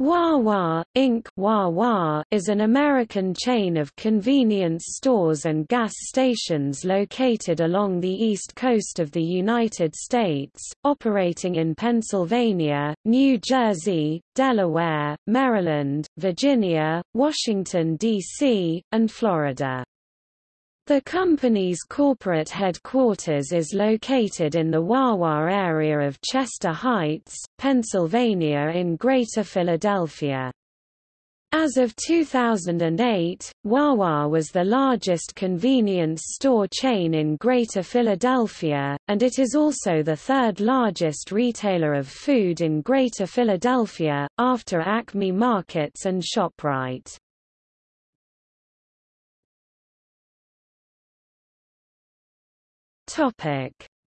Wawa, Inc. Wawa is an American chain of convenience stores and gas stations located along the east coast of the United States, operating in Pennsylvania, New Jersey, Delaware, Maryland, Virginia, Washington, D.C., and Florida. The company's corporate headquarters is located in the Wawa area of Chester Heights, Pennsylvania in Greater Philadelphia. As of 2008, Wawa was the largest convenience store chain in Greater Philadelphia, and it is also the third largest retailer of food in Greater Philadelphia, after Acme Markets and ShopRite.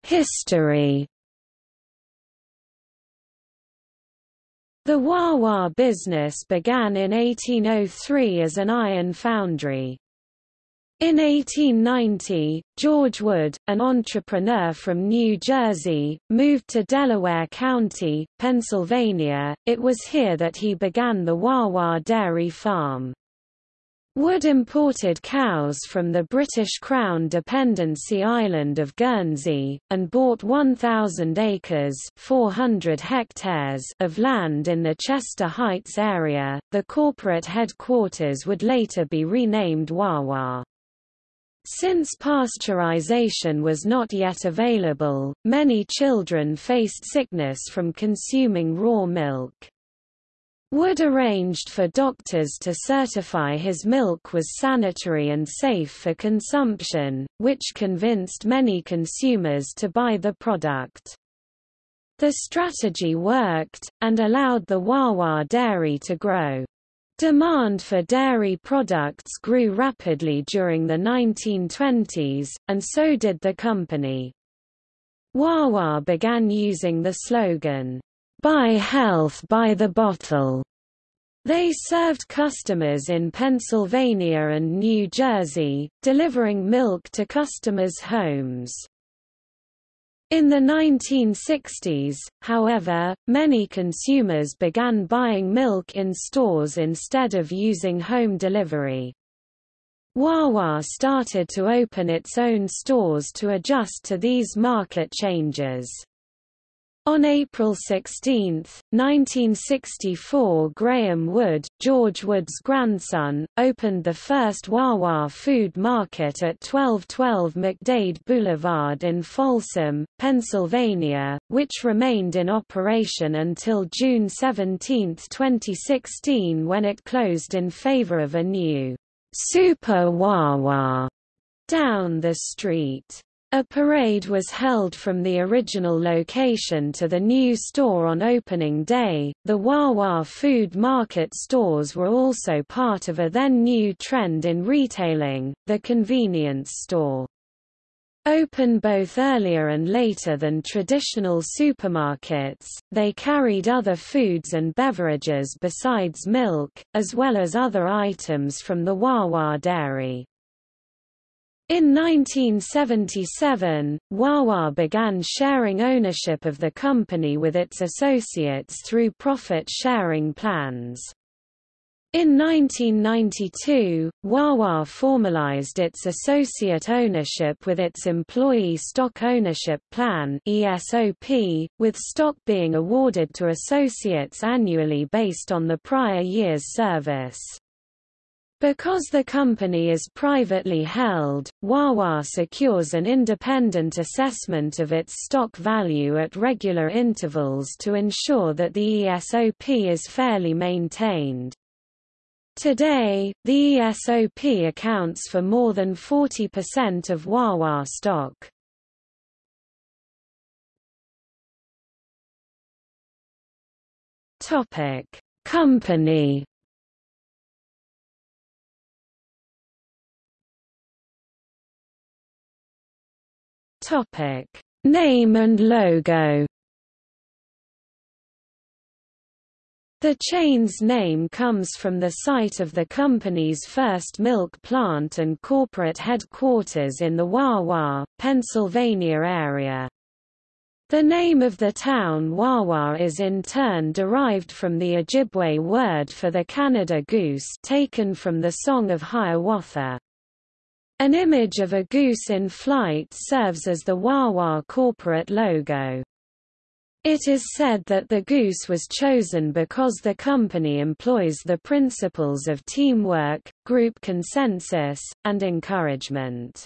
History The Wawa business began in 1803 as an iron foundry. In 1890, George Wood, an entrepreneur from New Jersey, moved to Delaware County, Pennsylvania. It was here that he began the Wawa Dairy Farm. Wood imported cows from the British Crown dependency island of Guernsey, and bought 1,000 acres 400 hectares of land in the Chester Heights area. The corporate headquarters would later be renamed Wawa. Since pasteurization was not yet available, many children faced sickness from consuming raw milk. Wood arranged for doctors to certify his milk was sanitary and safe for consumption, which convinced many consumers to buy the product. The strategy worked, and allowed the Wawa dairy to grow. Demand for dairy products grew rapidly during the 1920s, and so did the company. Wawa began using the slogan, Buy health by the bottle. They served customers in Pennsylvania and New Jersey, delivering milk to customers' homes. In the 1960s, however, many consumers began buying milk in stores instead of using home delivery. Wawa started to open its own stores to adjust to these market changes. On April 16, 1964 Graham Wood, George Wood's grandson, opened the first Wawa food market at 1212 McDade Boulevard in Folsom, Pennsylvania, which remained in operation until June 17, 2016 when it closed in favor of a new Super Wawa down the street. A parade was held from the original location to the new store on opening day. The Wawa food market stores were also part of a then new trend in retailing, the convenience store. Open both earlier and later than traditional supermarkets, they carried other foods and beverages besides milk, as well as other items from the Wawa dairy. In 1977, Wawa began sharing ownership of the company with its associates through profit-sharing plans. In 1992, Wawa formalized its associate ownership with its Employee Stock Ownership Plan ESOP, with stock being awarded to associates annually based on the prior year's service. Because the company is privately held, Wawa secures an independent assessment of its stock value at regular intervals to ensure that the ESOP is fairly maintained. Today, the ESOP accounts for more than 40% of Wawa stock. Company Topic: Name and logo. The chain's name comes from the site of the company's first milk plant and corporate headquarters in the Wawa, Pennsylvania area. The name of the town Wawa is in turn derived from the Ojibwe word for the Canada goose taken from the Song of Hiawatha. An image of a goose in flight serves as the Wawa corporate logo. It is said that the goose was chosen because the company employs the principles of teamwork, group consensus, and encouragement.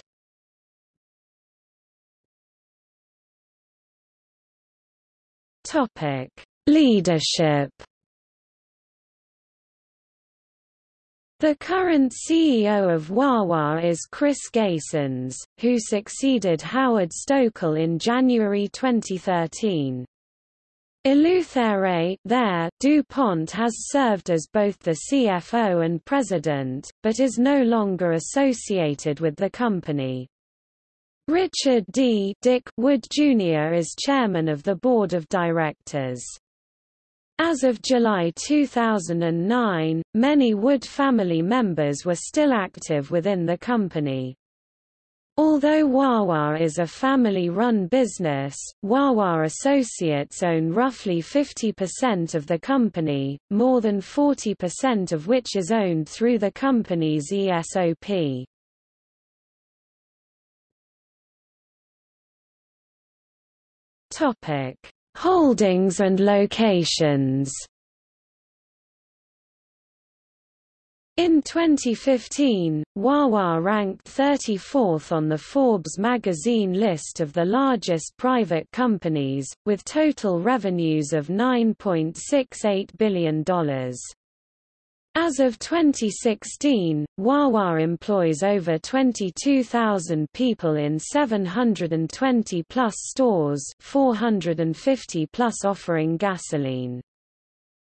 Topic: Leadership. The current CEO of Wawa is Chris Gheysens, who succeeded Howard Stoeckel in January 2013. Eleuthère there, DuPont has served as both the CFO and president, but is no longer associated with the company. Richard D. Dick Wood Jr. is chairman of the board of directors. As of July 2009, many Wood family members were still active within the company. Although Wawa is a family-run business, Wawa Associates own roughly 50% of the company, more than 40% of which is owned through the company's ESOP. Topic: Holdings and locations. In 2015, Wawa ranked 34th on the Forbes magazine list of the largest private companies, with total revenues of $9.68 billion. As of 2016, Wawa employs over 22,000 people in 720-plus stores 450-plus offering gasoline.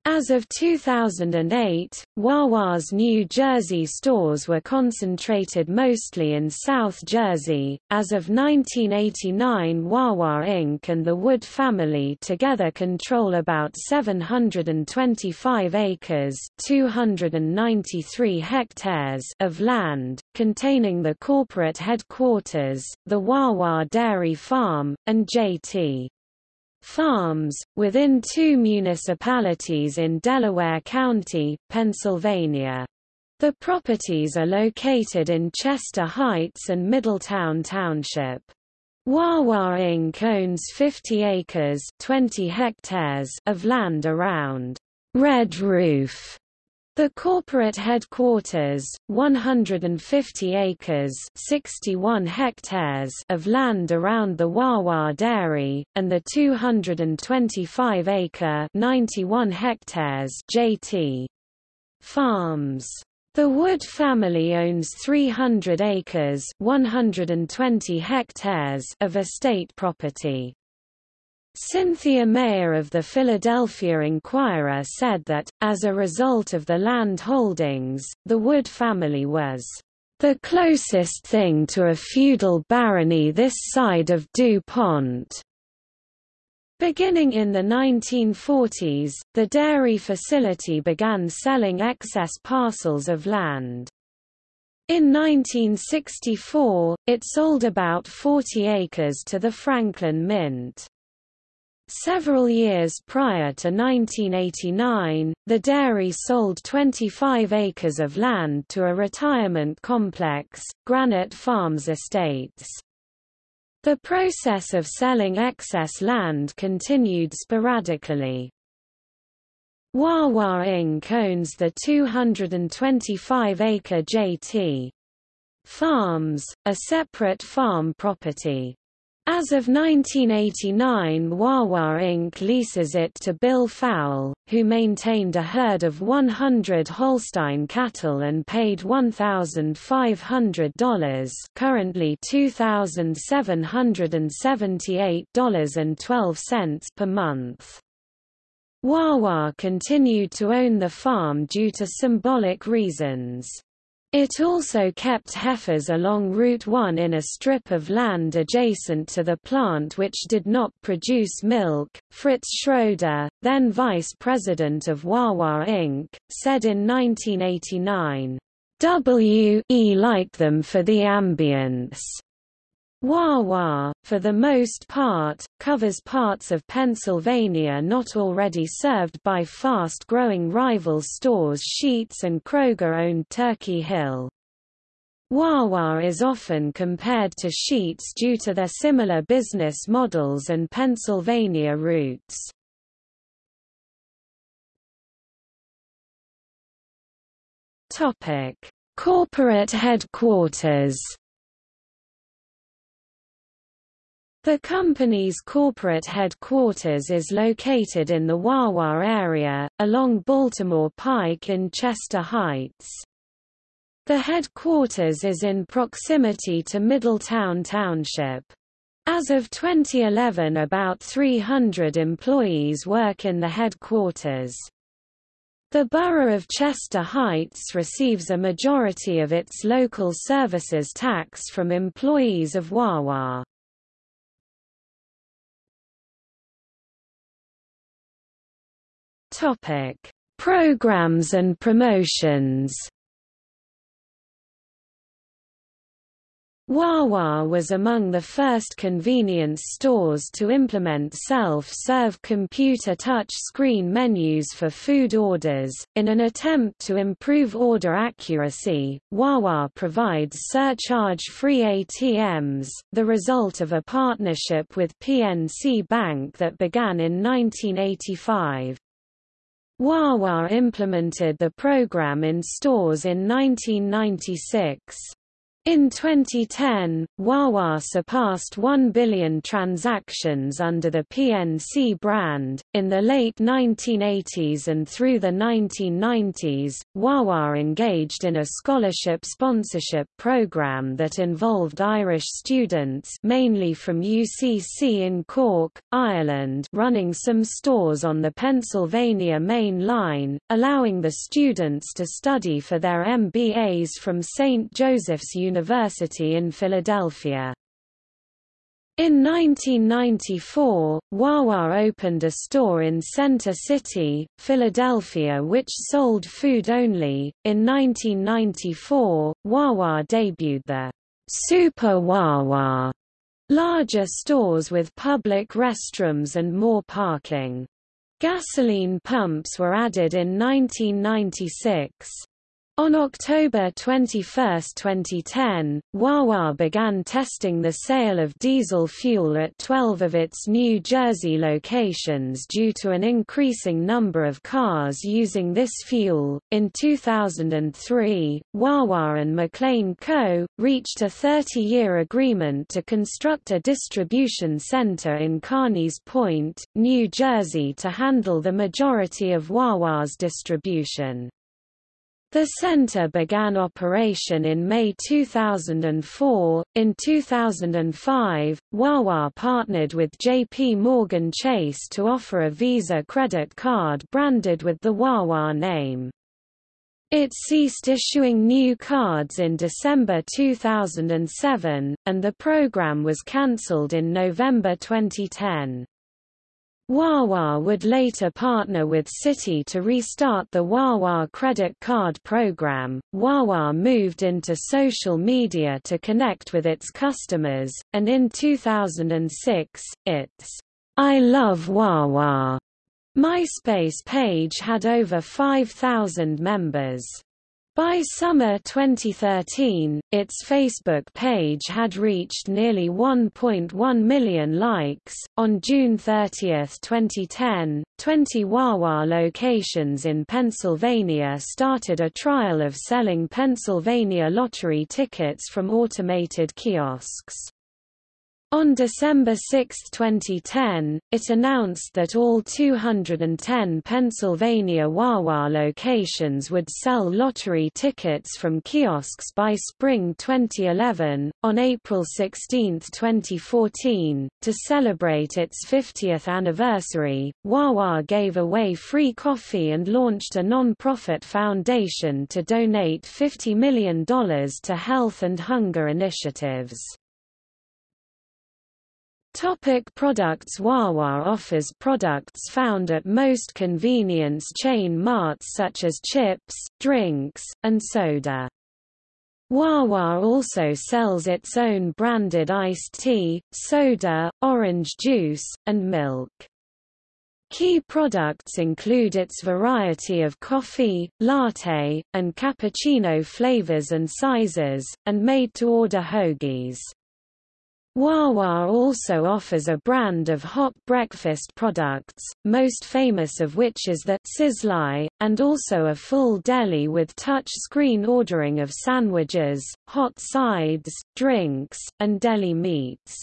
As of 2008, Wawa's New Jersey stores were concentrated mostly in South Jersey. As of 1989, Wawa Inc. and the Wood family together control about 725 acres (293 hectares) of land, containing the corporate headquarters, the Wawa Dairy Farm, and J.T farms, within two municipalities in Delaware County, Pennsylvania. The properties are located in Chester Heights and Middletown Township. Wawa Inc. owns 50 acres 20 hectares of land around Red Roof the corporate headquarters, 150 acres 61 hectares of land around the Wawa Dairy, and the 225-acre 91 hectares JT farms. The Wood family owns 300 acres 120 hectares of estate property. Cynthia Mayer of the Philadelphia Inquirer said that, as a result of the land holdings, the Wood family was the closest thing to a feudal barony this side of DuPont. Beginning in the 1940s, the dairy facility began selling excess parcels of land. In 1964, it sold about 40 acres to the Franklin Mint. Several years prior to 1989, the dairy sold 25 acres of land to a retirement complex, Granite Farms Estates. The process of selling excess land continued sporadically. Wawa Inc. owns the 225-acre JT Farms, a separate farm property. As of 1989 Wawa Inc. leases it to Bill Fowle, who maintained a herd of 100 Holstein cattle and paid $1,500 currently $2,778.12 per month. Wawa continued to own the farm due to symbolic reasons. It also kept heifers along Route 1 in a strip of land adjacent to the plant which did not produce milk. Fritz Schroeder, then vice president of Wawa Inc., said in 1989, W.E. liked them for the ambience. Wawa, for the most part, covers parts of Pennsylvania not already served by fast-growing rival stores Sheetz and Kroger-owned Turkey Hill. Wawa is often compared to Sheetz due to their similar business models and Pennsylvania roots. Corporate headquarters The company's corporate headquarters is located in the Wawa area, along Baltimore Pike in Chester Heights. The headquarters is in proximity to Middletown Township. As of 2011 about 300 employees work in the headquarters. The borough of Chester Heights receives a majority of its local services tax from employees of Wawa. Topic: Programs and promotions. Wawa was among the first convenience stores to implement self-serve computer touch-screen menus for food orders. In an attempt to improve order accuracy, Wawa provides surcharge-free ATMs, the result of a partnership with PNC Bank that began in 1985. Wawa implemented the program in stores in 1996. In 2010, Wawa surpassed 1 billion transactions under the PNC brand. In the late 1980s and through the 1990s, Wawa engaged in a scholarship sponsorship program that involved Irish students, mainly from UCC in Cork, Ireland, running some stores on the Pennsylvania Main Line, allowing the students to study for their MBAs from St. Joseph's University University in Philadelphia. In 1994, Wawa opened a store in Center City, Philadelphia which sold food only. In 1994, Wawa debuted the Super Wawa, larger stores with public restrooms and more parking. Gasoline pumps were added in 1996. On October 21, 2010, Wawa began testing the sale of diesel fuel at 12 of its New Jersey locations due to an increasing number of cars using this fuel. In 2003, Wawa and McLane Co. reached a 30 year agreement to construct a distribution center in Carneys Point, New Jersey to handle the majority of Wawa's distribution. The center began operation in May 2004. In 2005, Wawa partnered with JP Morgan Chase to offer a Visa credit card branded with the Wawa name. It ceased issuing new cards in December 2007, and the program was cancelled in November 2010. Wawa would later partner with Citi to restart the Wawa credit card program. Wawa moved into social media to connect with its customers, and in 2006, its I Love Wawa MySpace page had over 5,000 members. By summer 2013, its Facebook page had reached nearly 1.1 million likes. On June 30, 2010, 20 Wawa locations in Pennsylvania started a trial of selling Pennsylvania lottery tickets from automated kiosks. On December 6, 2010, it announced that all 210 Pennsylvania Wawa locations would sell lottery tickets from kiosks by spring 2011. On April 16, 2014, to celebrate its 50th anniversary, Wawa gave away free coffee and launched a non-profit foundation to donate $50 million to health and hunger initiatives. Topic products Wawa offers products found at most convenience chain marts such as chips, drinks, and soda. Wawa also sells its own branded iced tea, soda, orange juice, and milk. Key products include its variety of coffee, latte, and cappuccino flavors and sizes, and made-to-order hoagies. Wawa also offers a brand of hot breakfast products, most famous of which is the Sizzli, and also a full deli with touch-screen ordering of sandwiches, hot sides, drinks, and deli meats.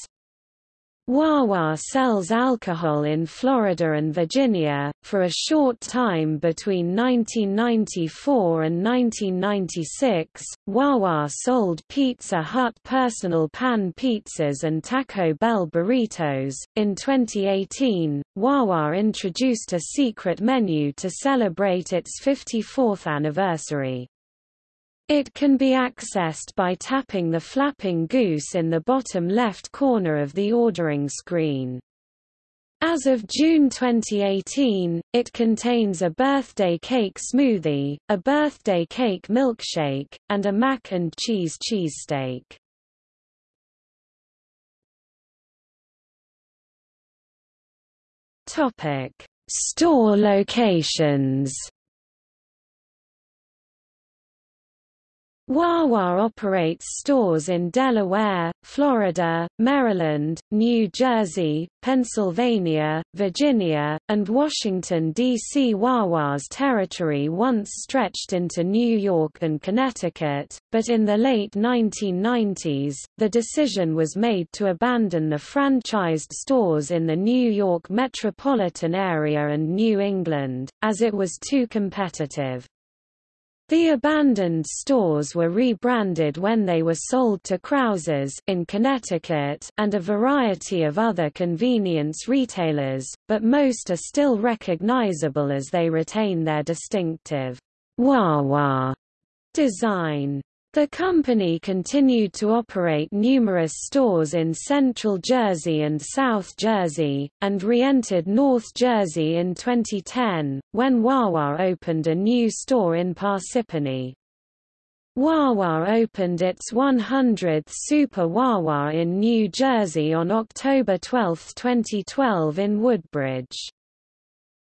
Wawa sells alcohol in Florida and Virginia. For a short time between 1994 and 1996, Wawa sold Pizza Hut personal pan pizzas and Taco Bell burritos. In 2018, Wawa introduced a secret menu to celebrate its 54th anniversary. It can be accessed by tapping the flapping goose in the bottom left corner of the ordering screen. As of June 2018, it contains a birthday cake smoothie, a birthday cake milkshake, and a mac and cheese cheesesteak. Store locations. Wawa operates stores in Delaware, Florida, Maryland, New Jersey, Pennsylvania, Virginia, and Washington, D.C. Wawa's territory once stretched into New York and Connecticut, but in the late 1990s, the decision was made to abandon the franchised stores in the New York metropolitan area and New England, as it was too competitive. The abandoned stores were rebranded when they were sold to Krauses in Connecticut and a variety of other convenience retailers, but most are still recognizable as they retain their distinctive Wawa design. The company continued to operate numerous stores in Central Jersey and South Jersey, and re-entered North Jersey in 2010, when Wawa opened a new store in Parsippany. Wawa opened its 100th Super Wawa in New Jersey on October 12, 2012 in Woodbridge.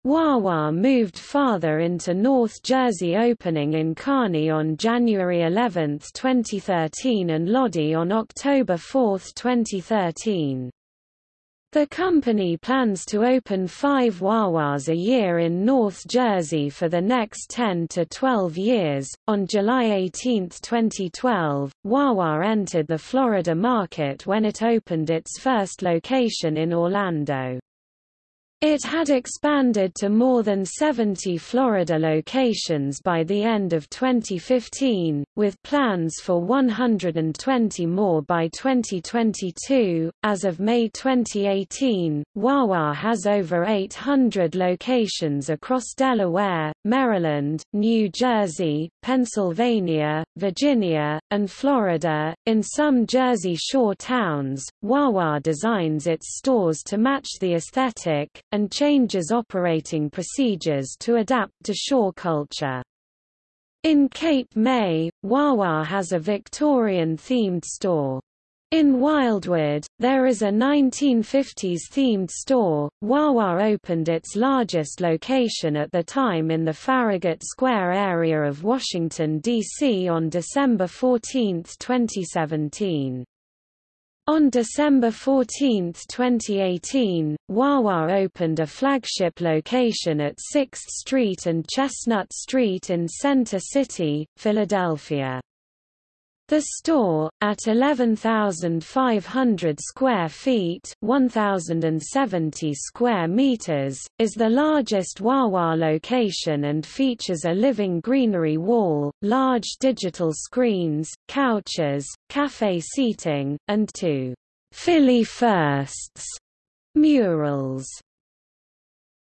Wawa moved farther into North Jersey opening in Kearny on January 11, 2013 and Lodi on October 4, 2013. The company plans to open five Wawas a year in North Jersey for the next 10 to 12 years. On July 18, 2012, Wawa entered the Florida market when it opened its first location in Orlando. It had expanded to more than 70 Florida locations by the end of 2015, with plans for 120 more by 2022. As of May 2018, Wawa has over 800 locations across Delaware, Maryland, New Jersey, Pennsylvania, Virginia, and Florida. In some Jersey Shore towns, Wawa designs its stores to match the aesthetic, and changes operating procedures to adapt to shore culture. In Cape May, Wawa has a Victorian-themed store. In Wildwood, there is a 1950s-themed store. Wawa opened its largest location at the time in the Farragut Square area of Washington, D.C. on December 14, 2017. On December 14, 2018, Wawa opened a flagship location at 6th Street and Chestnut Street in Center City, Philadelphia. The store, at 11,500 square feet 1,070 square meters, is the largest Wawa location and features a living greenery wall, large digital screens, couches, cafe seating, and two Philly Firsts murals.